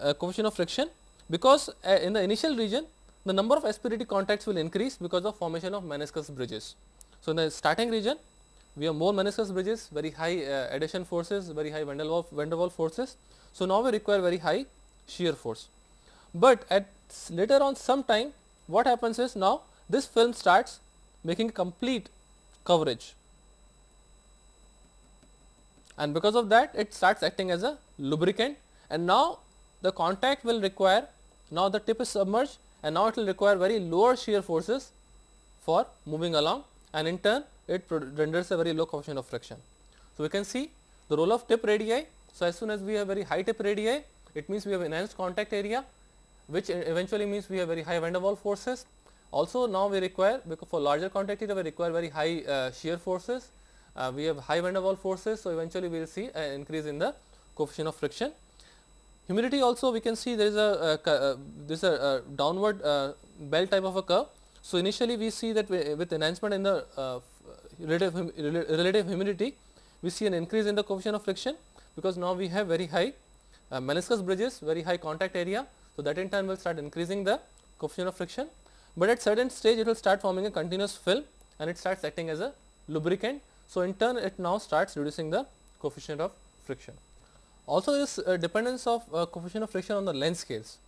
uh, coefficient of friction because uh, in the initial region the number of asperity contacts will increase because of formation of meniscus bridges. So, in the starting region we have more meniscus bridges, very high uh, adhesion forces, very high van der Waals forces. So, now we require very high shear force, but at later on some time what happens is now this film starts making complete coverage and because of that it starts acting as a lubricant and now the contact will require now the tip is submerged and now it will require very lower shear forces for moving along and in turn it renders a very low coefficient of friction. So, we can see the role of tip radii. So, as soon as we have very high tip radii it means we have enhanced contact area which eventually means we have very high van der Waals forces. Also now we require because for larger contact area we require very high uh, shear forces, uh, we have high van der Waals forces. So, eventually we will see an increase in the coefficient of friction. Humidity also we can see there is a uh, uh this a uh, downward uh, bell type of a curve. So, initially we see that with enhancement in the relative, hum relative humidity we see an increase in the coefficient of friction because now we have very high meniscus bridges, very high contact area so, that in turn will start increasing the coefficient of friction, but at certain stage it will start forming a continuous film and it starts acting as a lubricant. So, in turn it now starts reducing the coefficient of friction. Also this uh, dependence of uh, coefficient of friction on the length scales.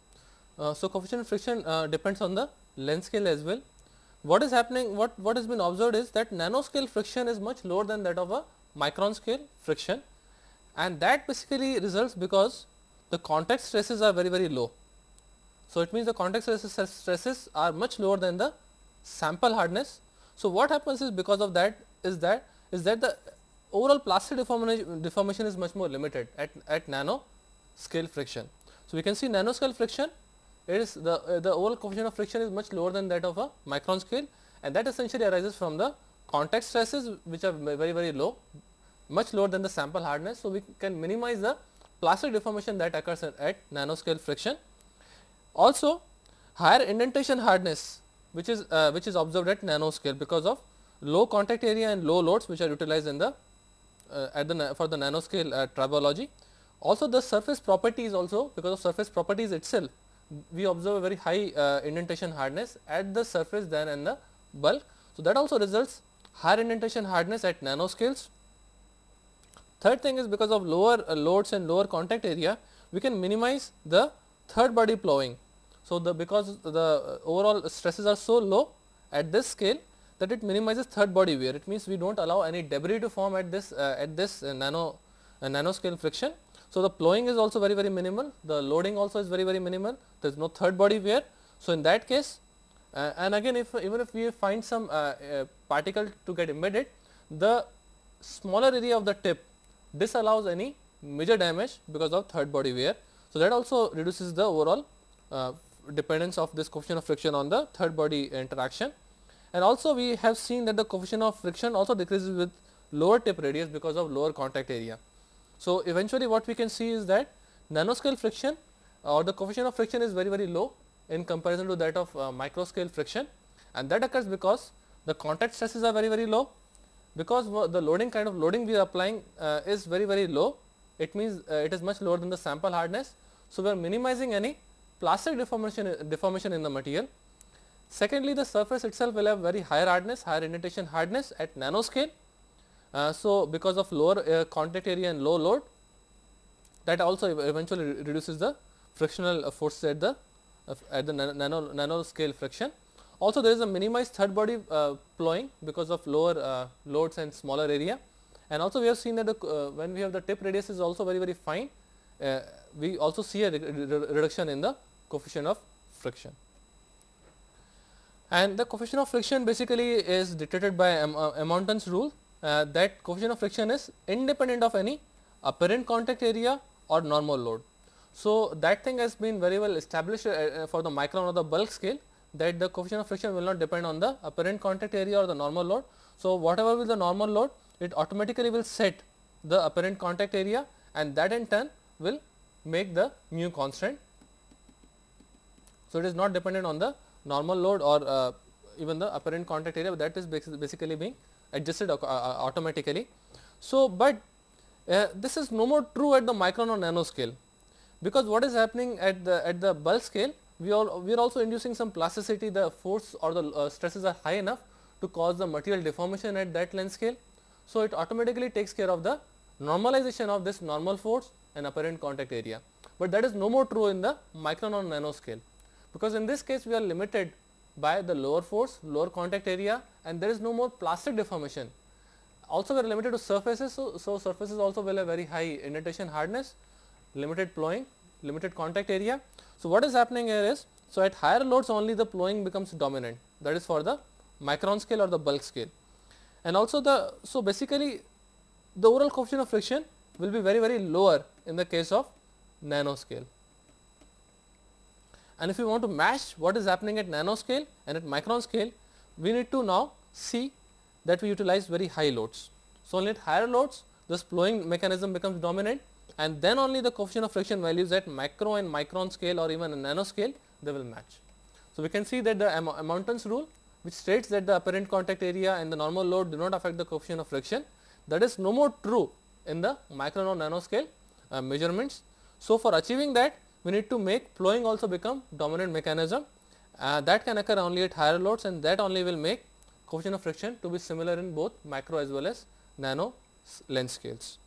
Uh, so, coefficient of friction depends on the length scale as well. What is happening, what, what has been observed is that nanoscale friction is much lower than that of a micron scale friction and that basically results because the contact stresses are very very low. So, it means the contact stresses are much lower than the sample hardness. So, what happens is because of that is that is that the overall plastic deformation, deformation is much more limited at, at nano scale friction. So, we can see nano scale friction it is the uh, the overall coefficient of friction is much lower than that of a micron scale and that essentially arises from the contact stresses which are very very low much lower than the sample hardness. So, we can minimize the plastic deformation that occurs at, at nanoscale friction also higher indentation hardness which is uh, which is observed at nanoscale because of low contact area and low loads which are utilized in the at the for the nanoscale uh, tribology. Also the surface properties also because of surface properties itself we observe a very high uh, indentation hardness at the surface than in the bulk. So, that also results higher indentation hardness at nanoscales. Third thing is because of lower uh, loads and lower contact area we can minimize the third body plowing. So, the because the overall stresses are so low at this scale that it minimizes third body wear. It means we do not allow any debris to form at this uh, at this uh, nano uh, nanoscale friction. So, the plowing is also very very minimal, the loading also is very very minimal, there is no third body wear. So, in that case uh, and again if even if we find some uh, uh, particle to get embedded, the smaller area of the tip disallows any major damage because of third body wear. So, that also reduces the overall uh, dependence of this coefficient of friction on the third body interaction. And also we have seen that the coefficient of friction also decreases with lower tip radius because of lower contact area. So, eventually what we can see is that nanoscale friction or the coefficient of friction is very very low in comparison to that of uh, micro scale friction and that occurs because the contact stresses are very very low because the loading kind of loading we are applying uh, is very very low it means uh, it is much lower than the sample hardness so, we are minimizing any plastic deformation, deformation in the material. Secondly, the surface itself will have very higher hardness, higher indentation hardness at nanoscale. Uh, so, because of lower uh, contact area and low load that also eventually reduces the frictional force at the uh, at the nano, nano scale friction. Also there is a minimized third body uh, plowing because of lower uh, loads and smaller area and also we have seen that the, uh, when we have the tip radius is also very very fine uh, we also see a re reduction in the coefficient of friction. And the coefficient of friction basically is dictated by Amontons' rule uh, that coefficient of friction is independent of any apparent contact area or normal load. So, that thing has been very well established uh, uh, for the micron or the bulk scale that the coefficient of friction will not depend on the apparent contact area or the normal load. So, whatever will the normal load it automatically will set the apparent contact area and that in turn will make the mu constant. So, it is not dependent on the normal load or uh, even the apparent contact area that is basically being adjusted uh, uh, automatically. So, but uh, this is no more true at the micron or nano scale because what is happening at the at the bulk scale we are we are also inducing some plasticity the force or the uh, stresses are high enough to cause the material deformation at that length scale. So, it automatically takes care of the normalization of this normal force and apparent contact area, but that is no more true in the micron or nano scale because in this case we are limited by the lower force, lower contact area and there is no more plastic deformation. Also we are limited to surfaces, so, so surfaces also will have very high indentation hardness, limited plowing, limited contact area. So, what is happening here is, so at higher loads only the plowing becomes dominant that is for the micron scale or the bulk scale. And also the, so basically the overall coefficient of friction will be very very lower in the case of nano scale. And if we want to match what is happening at nano scale and at micron scale, we need to now see that we utilize very high loads. So, only at higher loads this plowing mechanism becomes dominant and then only the coefficient of friction values at micro and micron scale or even a nano scale they will match. So, we can see that the Amontons rule which states that the apparent contact area and the normal load do not affect the coefficient of friction that is no more true in the micron or nano scale uh, measurements. So, for achieving that we need to make plowing also become dominant mechanism uh, that can occur only at higher loads and that only will make coefficient of friction to be similar in both micro as well as nano length scales.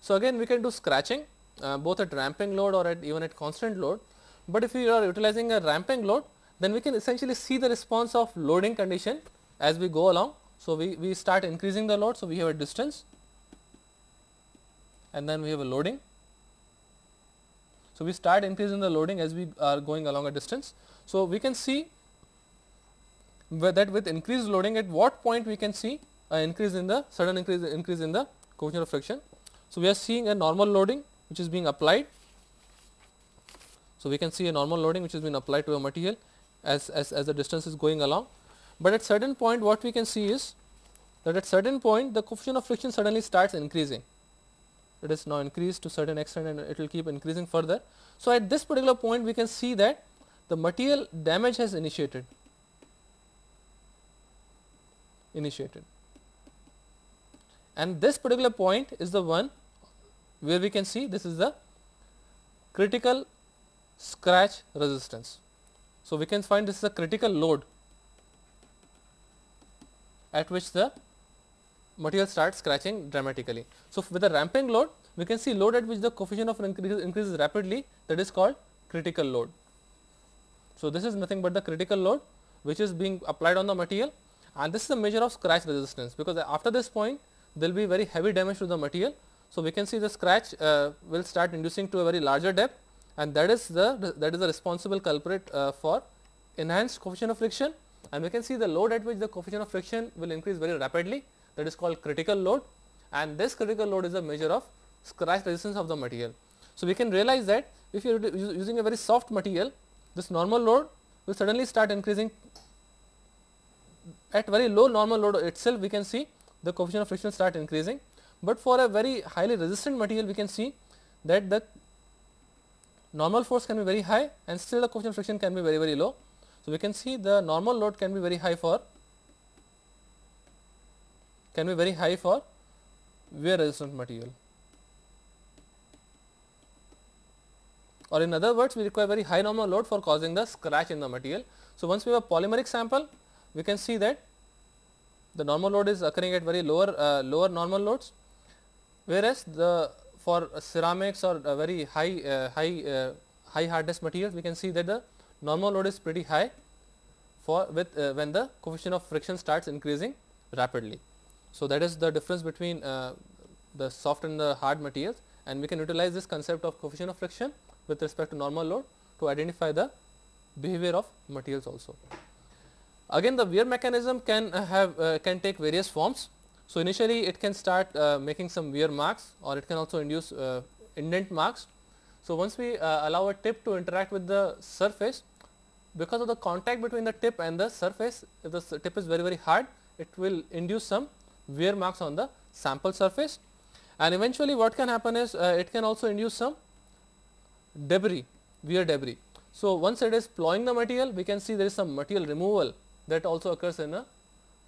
So, again we can do scratching uh, both at ramping load or at even at constant load, but if we are utilizing a ramping load then we can essentially see the response of loading condition as we go along. So, we, we start increasing the load. So, we have a distance and then we have a loading so, we start increasing the loading as we are going along a distance. So, we can see that with increased loading at what point we can see an increase in the sudden increase increase in the coefficient of friction. So, we are seeing a normal loading which is being applied. So, we can see a normal loading which is being applied to a material as, as, as the distance is going along, but at certain point what we can see is that at certain point the coefficient of friction suddenly starts increasing it is now increased to certain extent and it will keep increasing further. So, at this particular point we can see that the material damage has initiated initiated and this particular point is the one where we can see this is the critical scratch resistance. So, we can find this is a critical load at which the material starts scratching dramatically. So, with a ramping load we can see load at which the coefficient of increase increases rapidly that is called critical load. So, this is nothing but the critical load which is being applied on the material and this is a measure of scratch resistance because after this point there will be very heavy damage to the material. So, we can see the scratch uh, will start inducing to a very larger depth and that is the that is the responsible culprit uh, for enhanced coefficient of friction and we can see the load at which the coefficient of friction will increase very rapidly that is called critical load and this critical load is a measure of scratch resistance of the material. So, we can realize that if you are using a very soft material this normal load will suddenly start increasing at very low normal load itself we can see the coefficient of friction start increasing, but for a very highly resistant material we can see that the normal force can be very high and still the coefficient of friction can be very very low. So, we can see the normal load can be very high for can be very high for wear resistant material. Or in other words, we require very high normal load for causing the scratch in the material. So, once we have a polymeric sample, we can see that the normal load is occurring at very lower uh, lower normal loads, whereas the for ceramics or very high uh, high uh, high hardness materials, we can see that the normal load is pretty high for with uh, when the coefficient of friction starts increasing rapidly. So, that is the difference between uh, the soft and the hard materials and we can utilize this concept of coefficient of friction with respect to normal load to identify the behavior of materials also. Again the wear mechanism can have uh, can take various forms. So, initially it can start uh, making some wear marks or it can also induce uh, indent marks. So, once we uh, allow a tip to interact with the surface because of the contact between the tip and the surface if the tip is very very hard it will induce some wear marks on the sample surface and eventually what can happen is uh, it can also induce some debris wear debris. So, once it is plowing the material we can see there is some material removal that also occurs in a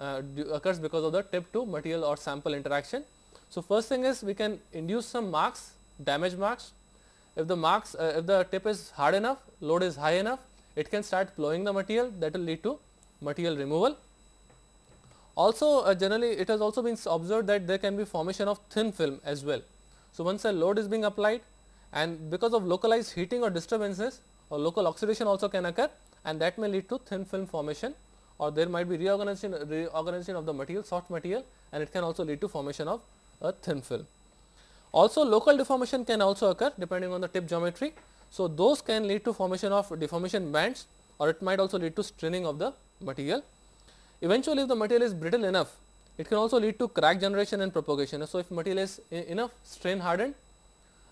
uh, occurs because of the tip to material or sample interaction. So, first thing is we can induce some marks damage marks if the marks uh, if the tip is hard enough load is high enough it can start plowing the material that will lead to material removal. Also uh, generally it has also been observed that there can be formation of thin film as well. So, once a load is being applied and because of localized heating or disturbances or local oxidation also can occur and that may lead to thin film formation or there might be reorganization, reorganization of the material soft material and it can also lead to formation of a thin film. Also local deformation can also occur depending on the tip geometry. So, those can lead to formation of deformation bands or it might also lead to straining of the material. Eventually, if the material is brittle enough, it can also lead to crack generation and propagation. So, if material is enough strain hardened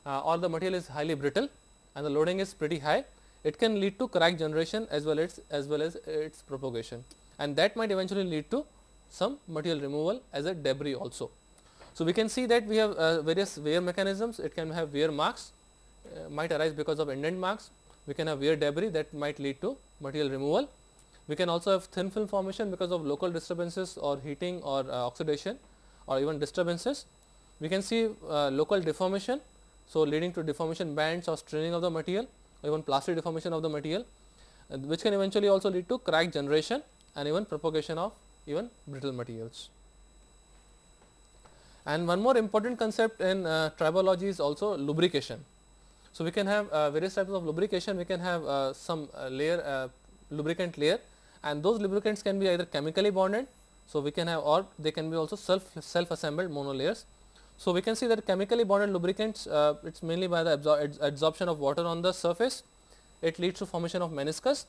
uh, or the material is highly brittle and the loading is pretty high, it can lead to crack generation as well as as well as its propagation and that might eventually lead to some material removal as a debris also. So, we can see that we have uh, various wear mechanisms, it can have wear marks, uh, might arise because of indent marks. We can have wear debris that might lead to material removal. We can also have thin film formation because of local disturbances or heating or uh, oxidation or even disturbances. We can see uh, local deformation. So, leading to deformation bands or straining of the material or even plastic deformation of the material uh, which can eventually also lead to crack generation and even propagation of even brittle materials. And one more important concept in uh, tribology is also lubrication. So, we can have uh, various types of lubrication, we can have uh, some uh, layer uh, lubricant layer and those lubricants can be either chemically bonded. So, we can have or they can be also self self assembled monolayers. So, we can see that chemically bonded lubricants uh, it is mainly by the absor adsorption of water on the surface, it leads to formation of meniscus.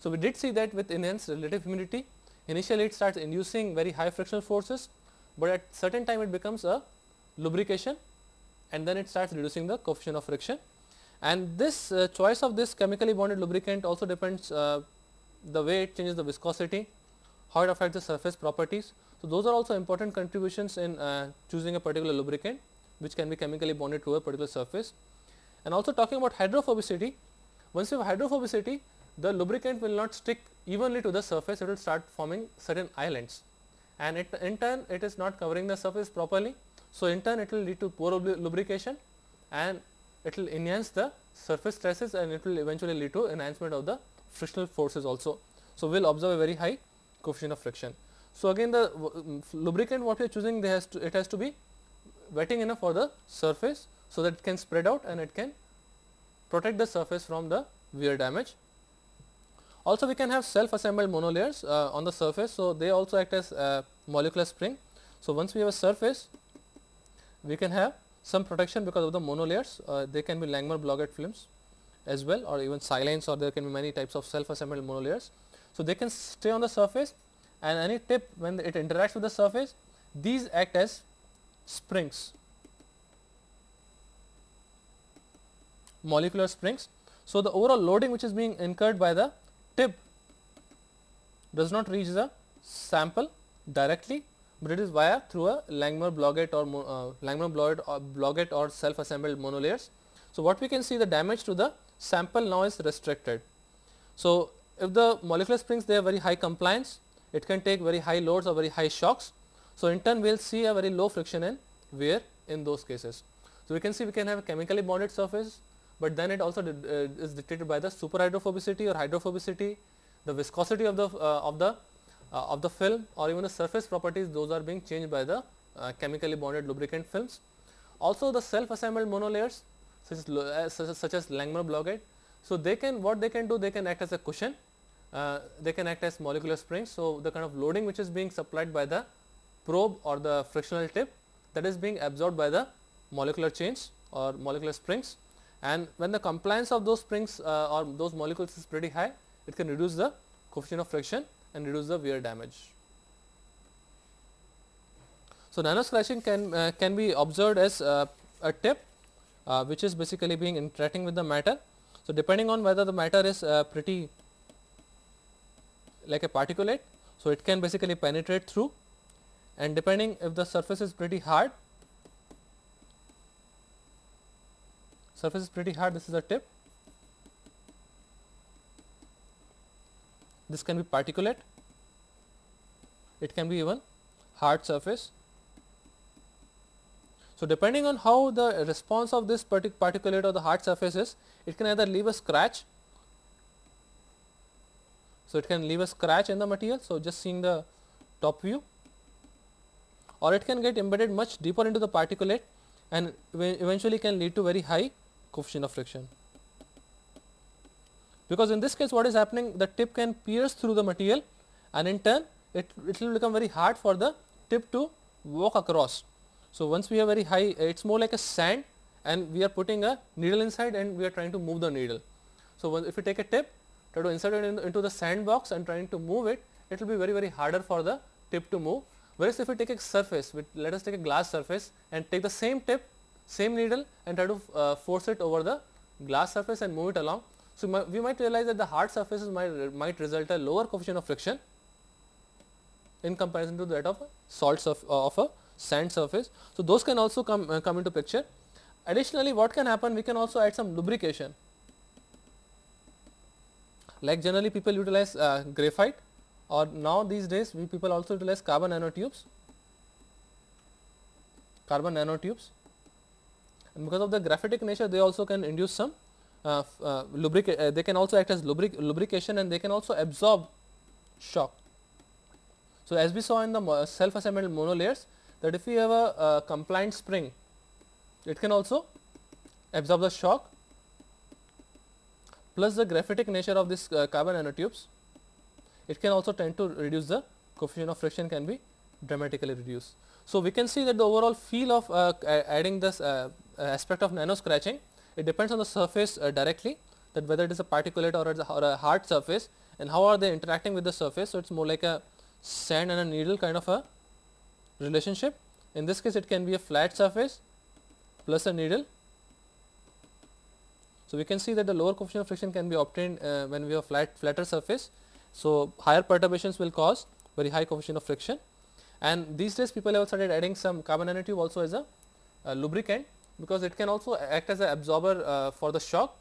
So, we did see that with enhanced relative humidity initially it starts inducing very high frictional forces, but at certain time it becomes a lubrication and then it starts reducing the coefficient of friction and this uh, choice of this chemically bonded lubricant also depends uh, the way it changes the viscosity, how it affects the surface properties. So, those are also important contributions in uh, choosing a particular lubricant which can be chemically bonded to a particular surface. And also talking about hydrophobicity, once you have hydrophobicity the lubricant will not stick evenly to the surface, it will start forming certain islands and it in turn it is not covering the surface properly. So, in turn it will lead to poor lubrication and it will enhance the surface stresses and it will eventually lead to enhancement of the frictional forces also. So, we will observe a very high coefficient of friction. So, again the um, lubricant what we are choosing they has to it has to be wetting enough for the surface. So, that it can spread out and it can protect the surface from the wear damage. Also we can have self assembled monolayers uh, on the surface. So, they also act as molecular spring. So, once we have a surface we can have some protection because of the monolayers uh, they can be Langmuir Blodgett films as well or even silanes or there can be many types of self assembled monolayers. So, they can stay on the surface and any tip when it interacts with the surface these act as springs molecular springs. So, the overall loading which is being incurred by the tip does not reach the sample directly but it is via through a Langmuir Blodgett or uh, Langmuir or, Blodgett or self assembled monolayers. So, what we can see the damage to the sample now is restricted. So, if the molecular springs they have very high compliance it can take very high loads or very high shocks. So, in turn we will see a very low friction and wear in those cases. So, we can see we can have a chemically bonded surface, but then it also uh, is dictated by the super hydrophobicity or hydrophobicity, the viscosity of the uh, of the uh, of the film or even the surface properties those are being changed by the uh, chemically bonded lubricant films. Also the self assembled monolayers such as, uh, such as, such as Langmuir Blodgett. So, they can what they can do they can act as a cushion, uh, they can act as molecular springs. So, the kind of loading which is being supplied by the probe or the frictional tip that is being absorbed by the molecular chains or molecular springs and when the compliance of those springs uh, or those molecules is pretty high it can reduce the coefficient of friction and reduce the wear damage. So, nano scratching can uh, can be observed as uh, a tip uh, which is basically being interacting with the matter. So, depending on whether the matter is uh, pretty like a particulate, so it can basically penetrate through and depending if the surface is pretty hard, surface is pretty hard, this is a tip, this can be particulate, it can be even hard surface. So, depending on how the response of this particulate or the hard surface is, it can either leave a scratch. So, it can leave a scratch in the material. So, just seeing the top view or it can get embedded much deeper into the particulate and eventually can lead to very high coefficient of friction. Because in this case what is happening the tip can pierce through the material and in turn it, it will become very hard for the tip to walk across. So, once we have very high it is more like a sand and we are putting a needle inside and we are trying to move the needle. So, if you take a tip try to insert it in, into the sandbox and trying to move it, it will be very very harder for the tip to move. Whereas, if we take a surface, let us take a glass surface and take the same tip, same needle and try to uh, force it over the glass surface and move it along. So, we might realize that the hard surfaces might, might result a lower coefficient of friction in comparison to that of a salt surf, uh, of a sand surface. So, those can also come, uh, come into picture. Additionally, what can happen? We can also add some lubrication. Like generally people utilize uh, graphite or now these days we people also utilize carbon nanotubes, carbon nanotubes and because of the graphitic nature they also can induce some uh, uh, lubric uh, they can also act as lubric lubrication and they can also absorb shock. So, as we saw in the self assembled monolayers that if we have a, a compliant spring, it can also absorb the shock plus the graphitic nature of this uh, carbon nanotubes, it can also tend to reduce the coefficient of friction can be dramatically reduced. So, we can see that the overall feel of uh, adding this uh, aspect of nano scratching, it depends on the surface uh, directly that whether it is a particulate or, or a hard surface and how are they interacting with the surface. So, it is more like a sand and a needle kind of a relationship. In this case it can be a flat surface plus a needle. So, we can see that the lower coefficient of friction can be obtained uh, when we have flat flatter surface. So, higher perturbations will cause very high coefficient of friction and these days people have started adding some carbon nanotube also as a, a lubricant because it can also act as an absorber uh, for the shock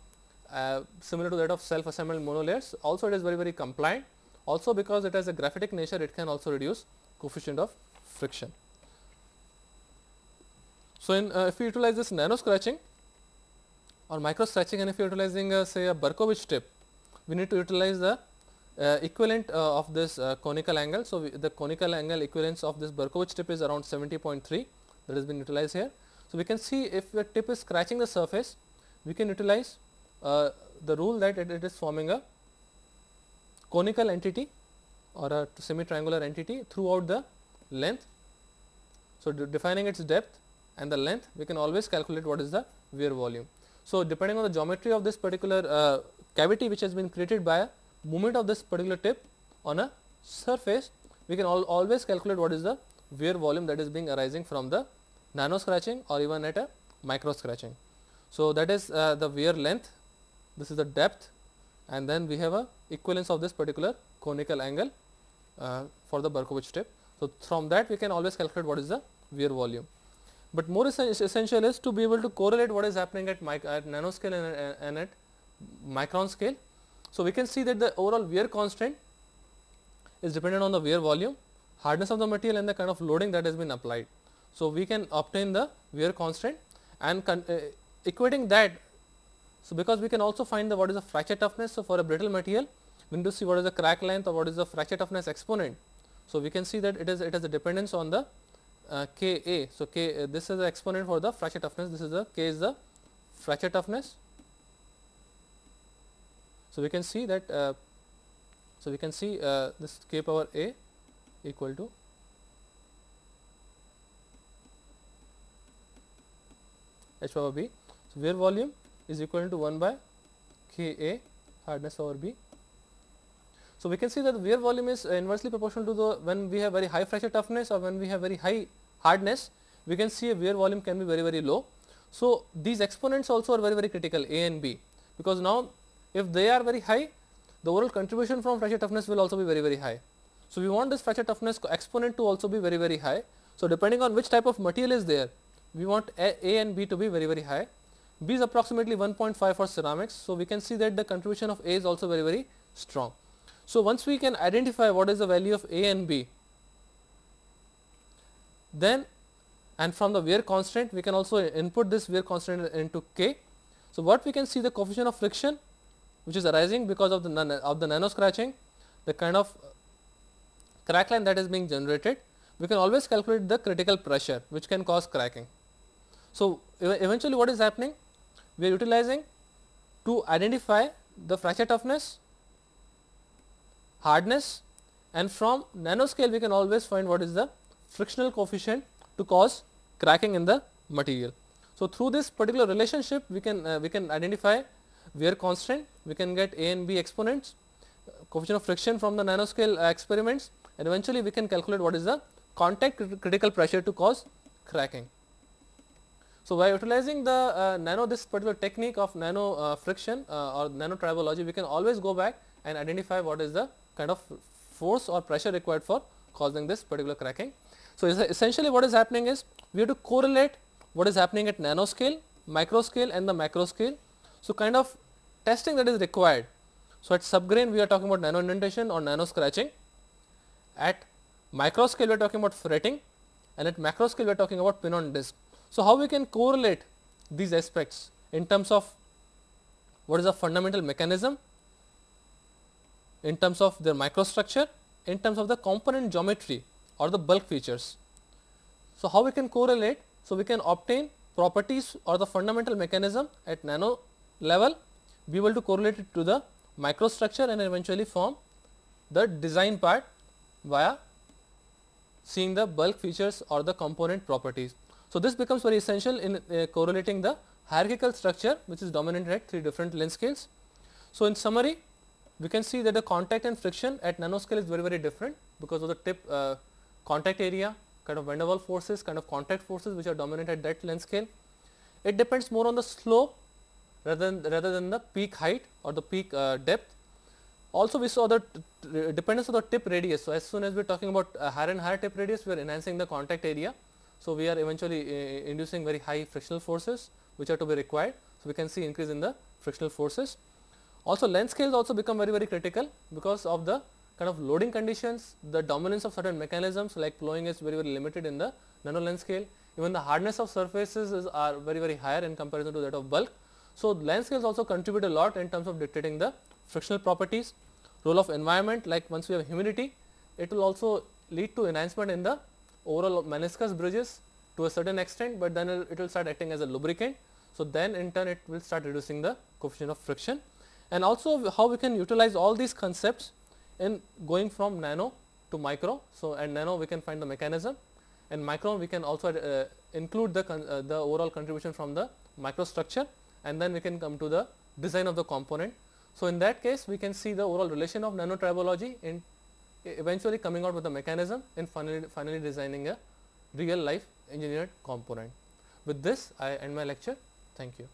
uh, similar to that of self assembled monolayers also it is very very compliant also because it has a graphitic nature it can also reduce coefficient of friction. So, in uh, if we utilize this nano scratching or micro scratching and if you are utilizing uh, say a Berkovich tip, we need to utilize the uh, equivalent uh, of this uh, conical angle. So, we, the conical angle equivalence of this Berkovich tip is around 70.3 that has been utilized here. So, we can see if the tip is scratching the surface, we can utilize uh, the rule that it, it is forming a conical entity or a semi triangular entity throughout the length. So, defining its depth and the length we can always calculate what is the wear volume. So, depending on the geometry of this particular uh, cavity which has been created by a movement of this particular tip on a surface we can al always calculate what is the wear volume that is being arising from the nano scratching or even at a micro scratching. So, that is uh, the wear length, this is the depth and then we have a equivalence of this particular conical angle uh, for the Berkovich tip. So, from that we can always calculate what is the wear volume. But more essential is to be able to correlate what is happening at, at nanoscale and, and at micron scale. So, we can see that the overall wear constant is dependent on the wear volume, hardness of the material and the kind of loading that has been applied. So, we can obtain the wear constant and uh, equating that so, because we can also find the what is the fracture toughness. So, for a brittle material we need to see what is the crack length or what is the fracture toughness exponent. So, we can see that it is it has a dependence on the uh, K A. So, K uh, this is the exponent for the fracture toughness this is the K is the fracture toughness. So, we can see that uh, so we can see uh, this K power A equal to H power B. So, wear volume is equal to 1 by K A hardness over B. So, we can see that the wear volume is uh, inversely proportional to the when we have very high fracture toughness or when we have very high hardness we can see a wear volume can be very very low. So, these exponents also are very very critical A and B because now if they are very high the overall contribution from fracture toughness will also be very very high. So, we want this fracture toughness exponent to also be very very high. So, depending on which type of material is there we want A, A and B to be very very high. B is approximately 1.5 for ceramics. So, we can see that the contribution of A is also very very strong. So, once we can identify what is the value of A and B then and from the wear constant we can also input this wear constant into K. So, what we can see the coefficient of friction which is arising because of the of the nano scratching the kind of crack line that is being generated we can always calculate the critical pressure which can cause cracking. So, eventually what is happening we are utilizing to identify the fracture toughness, hardness and from nanoscale we can always find what is the frictional coefficient to cause cracking in the material. So, through this particular relationship we can uh, we can identify wear constant, we can get A and B exponents, coefficient of friction from the nanoscale uh, experiments and eventually we can calculate what is the contact critical pressure to cause cracking. So, by utilizing the uh, nano this particular technique of nano uh, friction uh, or nano tribology we can always go back and identify what is the kind of force or pressure required for causing this particular cracking. So, essentially what is happening is we have to correlate what is happening at nanoscale, micro scale and the macro scale. So, kind of testing that is required. So, at subgrain we are talking about nano indentation or nano scratching, at micro scale we are talking about fretting and at macro scale we are talking about pin on disc. So, how we can correlate these aspects in terms of what is the fundamental mechanism, in terms of their microstructure, in terms of the component geometry or the bulk features. So, how we can correlate? So, we can obtain properties or the fundamental mechanism at nano level, be able to correlate it to the microstructure and eventually form the design part via seeing the bulk features or the component properties. So, this becomes very essential in uh, correlating the hierarchical structure which is dominant at three different length scales. So, in summary we can see that the contact and friction at nanoscale is very very different because of the tip uh, contact area kind of van der Waals forces kind of contact forces which are dominant at that length scale. It depends more on the slope rather than rather than the peak height or the peak uh, depth. Also we saw the dependence of the tip radius. So, as soon as we are talking about higher and higher tip radius we are enhancing the contact area. So, we are eventually uh, inducing very high frictional forces which are to be required. So, we can see increase in the frictional forces. Also length scales also become very very critical because of the kind of loading conditions, the dominance of certain mechanisms like plowing is very very limited in the nano length scale. Even the hardness of surfaces is, are very very higher in comparison to that of bulk. So, length scales also contribute a lot in terms of dictating the frictional properties. Role of environment like once we have humidity, it will also lead to enhancement in the overall meniscus bridges to a certain extent, but then it will start acting as a lubricant. So, then in turn it will start reducing the coefficient of friction and also how we can utilize all these concepts in going from nano to micro. So, and nano we can find the mechanism and micro we can also uh, include the, uh, the overall contribution from the microstructure and then we can come to the design of the component. So, in that case we can see the overall relation of nanotribology in eventually coming out with the mechanism and finally, finally designing a real life engineered component. With this I end my lecture. Thank you.